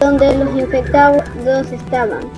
donde los infectados estaban.